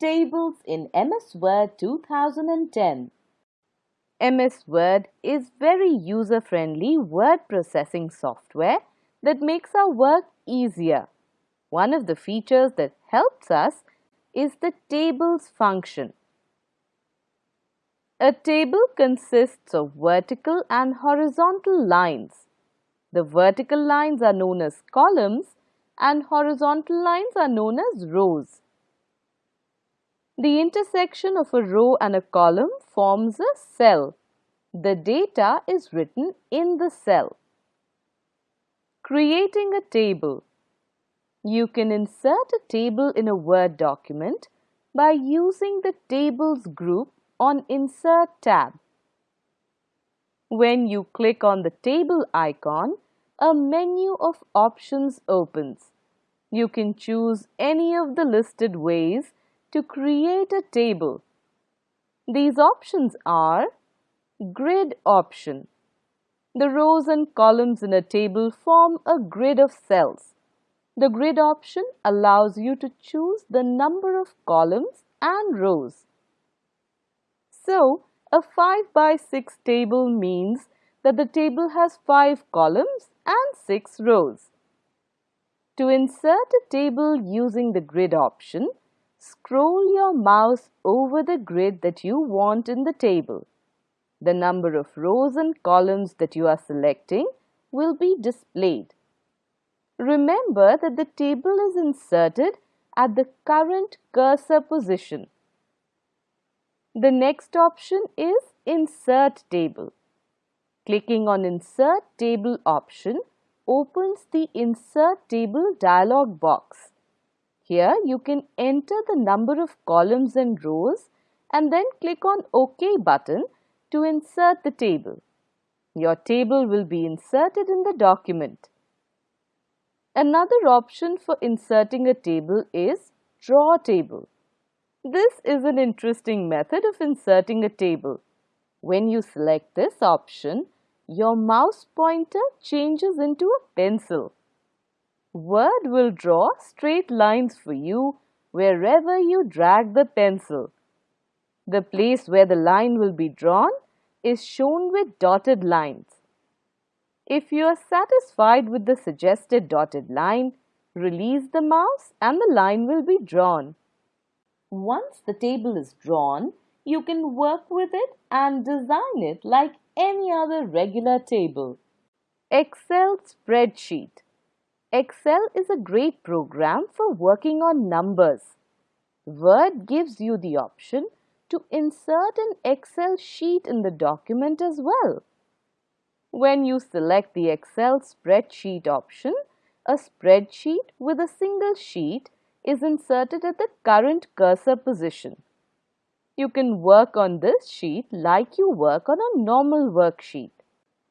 Tables in MS Word 2010 MS Word is very user-friendly word processing software that makes our work easier. One of the features that helps us is the tables function. A table consists of vertical and horizontal lines. The vertical lines are known as columns and horizontal lines are known as rows. The intersection of a row and a column forms a cell. The data is written in the cell. Creating a table. You can insert a table in a Word document by using the Tables group on Insert tab. When you click on the table icon, a menu of options opens. You can choose any of the listed ways to create a table. These options are Grid option. The rows and columns in a table form a grid of cells. The grid option allows you to choose the number of columns and rows. So, a 5 by 6 table means that the table has 5 columns and 6 rows. To insert a table using the grid option, Scroll your mouse over the grid that you want in the table. The number of rows and columns that you are selecting will be displayed. Remember that the table is inserted at the current cursor position. The next option is Insert Table. Clicking on Insert Table option opens the Insert Table dialog box. Here you can enter the number of columns and rows and then click on OK button to insert the table. Your table will be inserted in the document. Another option for inserting a table is Draw Table. This is an interesting method of inserting a table. When you select this option, your mouse pointer changes into a pencil. Word will draw straight lines for you wherever you drag the pencil. The place where the line will be drawn is shown with dotted lines. If you are satisfied with the suggested dotted line, release the mouse and the line will be drawn. Once the table is drawn, you can work with it and design it like any other regular table. Excel spreadsheet Excel is a great program for working on numbers. Word gives you the option to insert an Excel sheet in the document as well. When you select the Excel spreadsheet option, a spreadsheet with a single sheet is inserted at the current cursor position. You can work on this sheet like you work on a normal worksheet.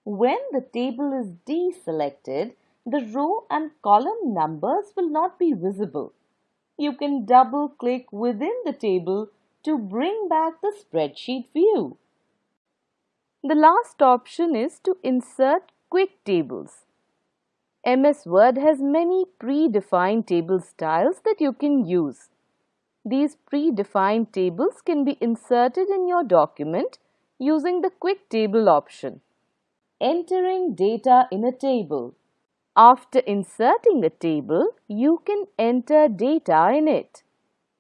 When the table is deselected, the row and column numbers will not be visible. You can double click within the table to bring back the spreadsheet view. The last option is to insert quick tables. MS Word has many predefined table styles that you can use. These predefined tables can be inserted in your document using the quick table option. Entering data in a table. After inserting a table, you can enter data in it.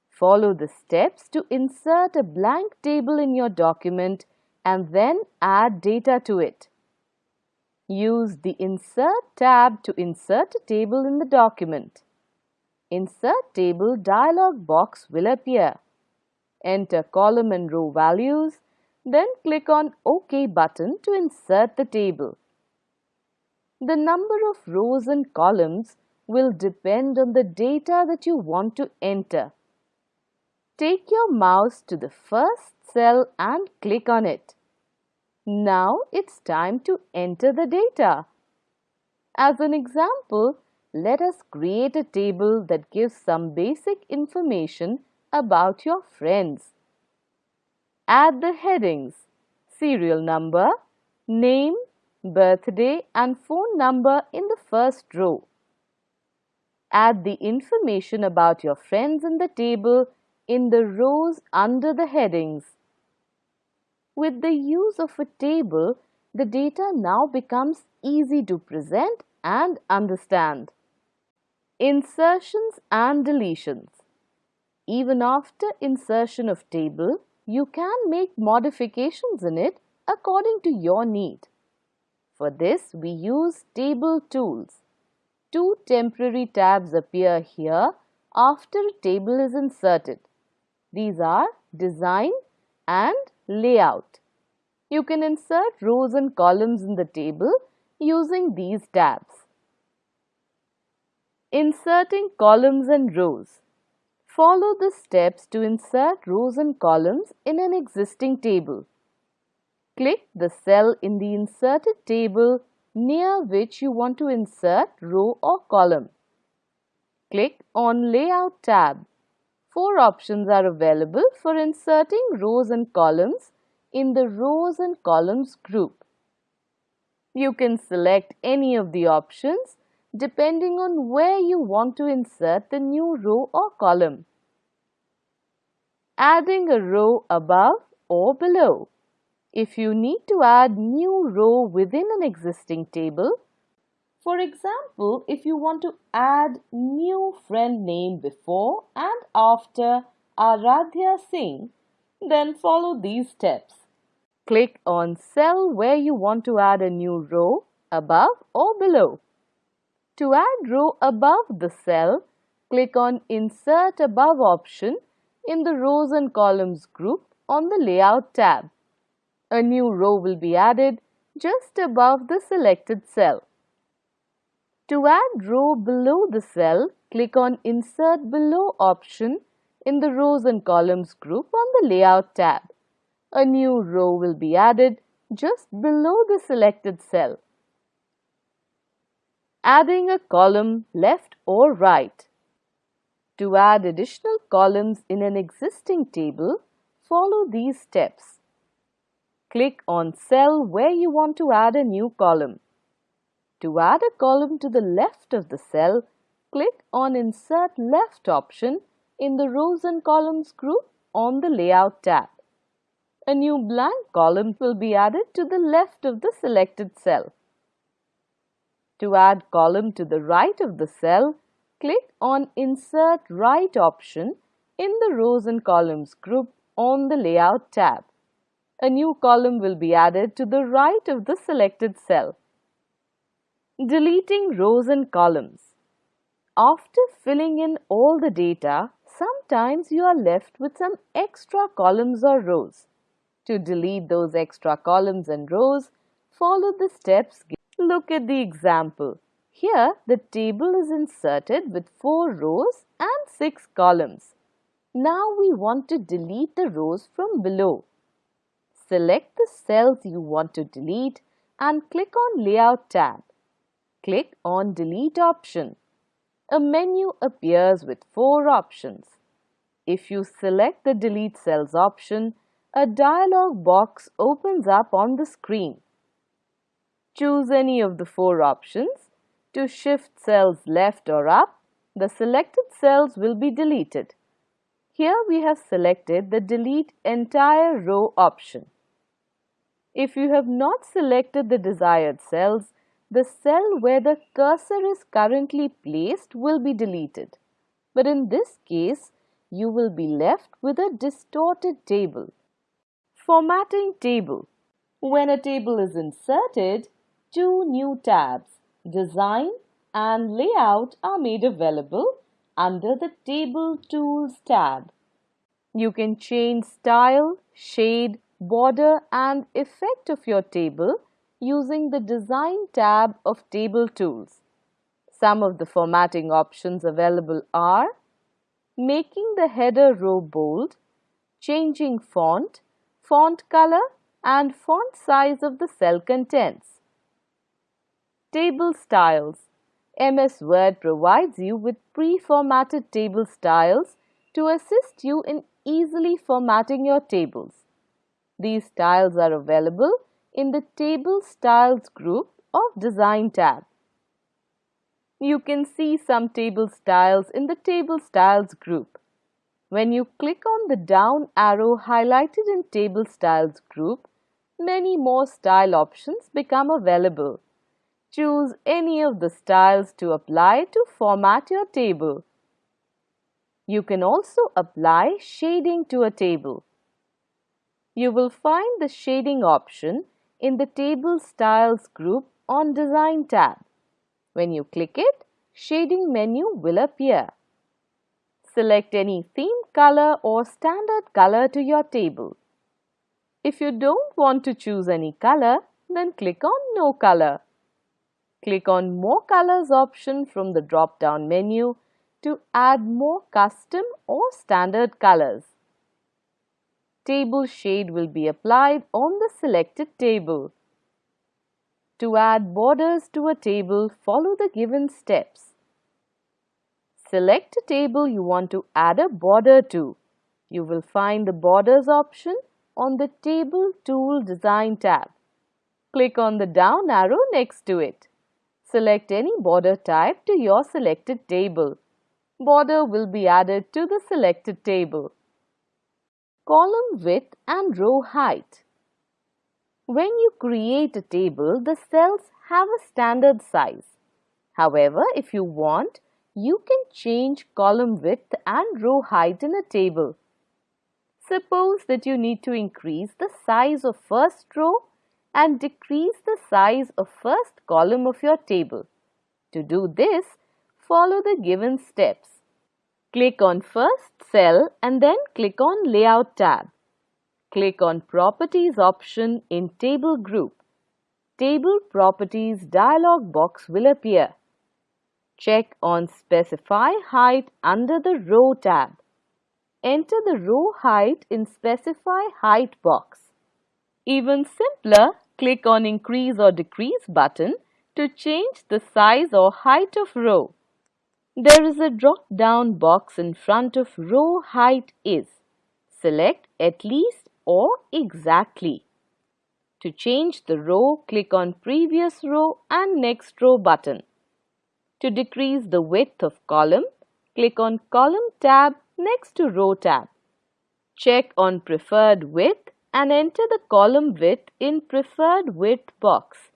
Follow the steps to insert a blank table in your document and then add data to it. Use the Insert tab to insert a table in the document. Insert Table dialog box will appear. Enter column and row values, then click on OK button to insert the table. The number of rows and columns will depend on the data that you want to enter. Take your mouse to the first cell and click on it. Now it's time to enter the data. As an example, let us create a table that gives some basic information about your friends. Add the headings, serial number, name, birthday and phone number in the first row. Add the information about your friends in the table in the rows under the headings. With the use of a table, the data now becomes easy to present and understand. Insertions and deletions. Even after insertion of table, you can make modifications in it according to your need. For this, we use table tools. Two temporary tabs appear here after a table is inserted. These are design and layout. You can insert rows and columns in the table using these tabs. Inserting columns and rows. Follow the steps to insert rows and columns in an existing table. Click the cell in the inserted table near which you want to insert row or column. Click on Layout tab. Four options are available for inserting rows and columns in the rows and columns group. You can select any of the options depending on where you want to insert the new row or column. Adding a row above or below. If you need to add new row within an existing table, for example, if you want to add new friend name before and after Aradhya Singh, then follow these steps. Click on cell where you want to add a new row above or below. To add row above the cell, click on Insert Above option in the Rows and Columns group on the Layout tab. A new row will be added just above the selected cell. To add row below the cell, click on Insert Below option in the Rows and Columns group on the Layout tab. A new row will be added just below the selected cell. Adding a column left or right. To add additional columns in an existing table, follow these steps. Click on cell where you want to add a new column. To add a column to the left of the cell, click on Insert Left option in the Rows and Columns group on the Layout tab. A new blank column will be added to the left of the selected cell. To add column to the right of the cell, click on Insert Right option in the Rows and Columns group on the Layout tab. A new column will be added to the right of the selected cell. Deleting rows and columns. After filling in all the data, sometimes you are left with some extra columns or rows. To delete those extra columns and rows, follow the steps. Look at the example. Here, the table is inserted with 4 rows and 6 columns. Now we want to delete the rows from below. Select the cells you want to delete and click on Layout tab click on Delete option. A menu appears with four options. If you select the Delete Cells option, a dialog box opens up on the screen. Choose any of the four options. To shift cells left or up, the selected cells will be deleted. Here we have selected the Delete Entire Row option. If you have not selected the desired cells, the cell where the cursor is currently placed will be deleted. But in this case, you will be left with a distorted table. Formatting table. When a table is inserted, two new tabs, Design and Layout are made available under the Table Tools tab. You can change style, shade, border and effect of your table using the Design tab of Table Tools. Some of the formatting options available are making the header row bold, changing font, font color and font size of the cell contents. Table styles. MS Word provides you with pre-formatted table styles to assist you in easily formatting your tables. These styles are available in the Table Styles group of Design tab. You can see some table styles in the Table Styles group. When you click on the down arrow highlighted in Table Styles group, many more style options become available. Choose any of the styles to apply to format your table. You can also apply shading to a table. You will find the shading option in the Table Styles group on Design tab. When you click it, Shading menu will appear. Select any theme color or standard color to your table. If you don't want to choose any color, then click on No Color. Click on More Colors option from the drop-down menu to add more custom or standard colors. Table shade will be applied on the selected table. To add borders to a table, follow the given steps. Select a table you want to add a border to. You will find the Borders option on the Table Tool Design tab. Click on the down arrow next to it. Select any border type to your selected table. Border will be added to the selected table. Column width and row height. When you create a table, the cells have a standard size. However, if you want, you can change column width and row height in a table. Suppose that you need to increase the size of first row and decrease the size of first column of your table. To do this, follow the given steps. Click on first cell and then click on Layout tab. Click on Properties option in Table Group. Table Properties dialog box will appear. Check on Specify Height under the Row tab. Enter the row height in Specify Height box. Even simpler, click on Increase or Decrease button to change the size or height of row. There is a drop-down box in front of row height is. Select at least or exactly. To change the row, click on Previous Row and Next Row button. To decrease the width of column, click on Column tab next to Row tab. Check on Preferred Width and enter the column width in Preferred Width box.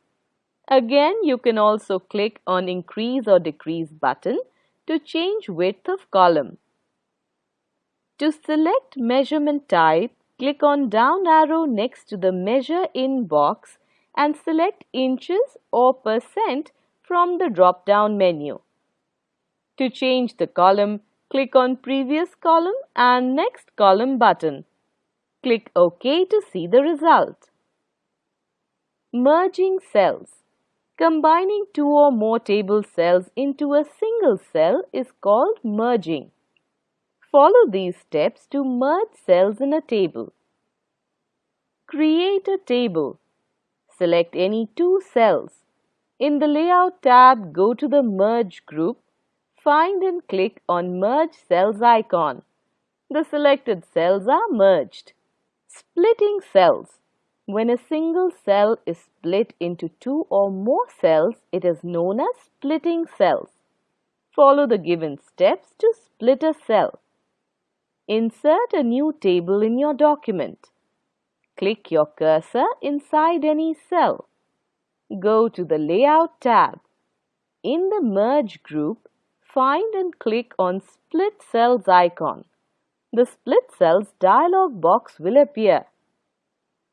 Again, you can also click on Increase or Decrease button to change width of column. To select measurement type, Click on down arrow next to the measure in box and select inches or percent from the drop down menu. To change the column, click on previous column and next column button. Click OK to see the result. Merging cells. Combining two or more table cells into a single cell is called merging. Follow these steps to merge cells in a table. Create a table. Select any two cells. In the Layout tab, go to the Merge group. Find and click on Merge Cells icon. The selected cells are merged. Splitting cells. When a single cell is split into two or more cells, it is known as splitting cells. Follow the given steps to split a cell. Insert a new table in your document. Click your cursor inside any cell. Go to the Layout tab. In the Merge group, find and click on Split Cells icon. The Split Cells dialog box will appear.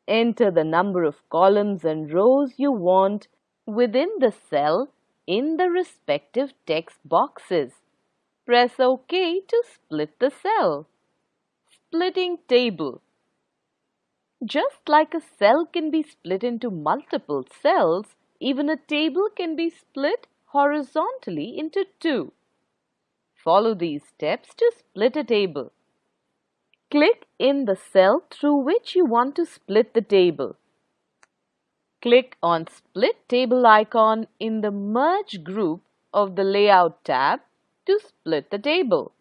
Enter the number of columns and rows you want within the cell in the respective text boxes. Press OK to split the cell. Splitting table. Just like a cell can be split into multiple cells, even a table can be split horizontally into two. Follow these steps to split a table. Click in the cell through which you want to split the table. Click on Split Table icon in the Merge group of the Layout tab to split the table.